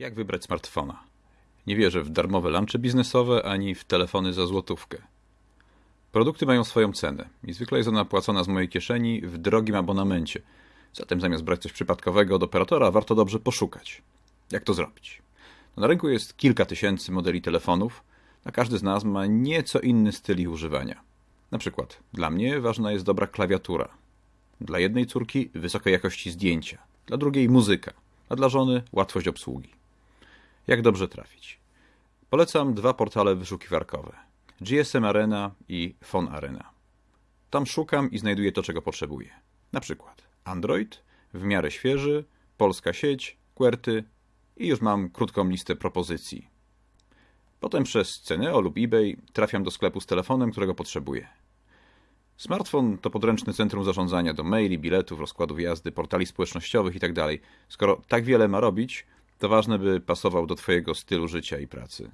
Jak wybrać smartfona? Nie wierzę w darmowe lunchy biznesowe ani w telefony za złotówkę. Produkty mają swoją cenę i zwykle jest ona płacona z mojej kieszeni w drogim abonamencie. Zatem zamiast brać coś przypadkowego od operatora, warto dobrze poszukać. Jak to zrobić? No, na rynku jest kilka tysięcy modeli telefonów, a każdy z nas ma nieco inny styl ich używania. Na przykład, dla mnie ważna jest dobra klawiatura. Dla jednej córki wysokiej jakości zdjęcia, dla drugiej muzyka, a dla żony łatwość obsługi. Jak dobrze trafić? Polecam dwa portale wyszukiwarkowe: GSM Arena i Phone Arena. Tam szukam i znajduję to, czego potrzebuję. Na przykład Android, w miarę świeży, polska sieć, QWERTY i już mam krótką listę propozycji. Potem przez Ceneo lub eBay trafiam do sklepu z telefonem, którego potrzebuję. Smartfon to podręczne centrum zarządzania do maili, biletów, rozkładów jazdy, portali społecznościowych itd. Skoro tak wiele ma robić, to ważne, by pasował do Twojego stylu życia i pracy.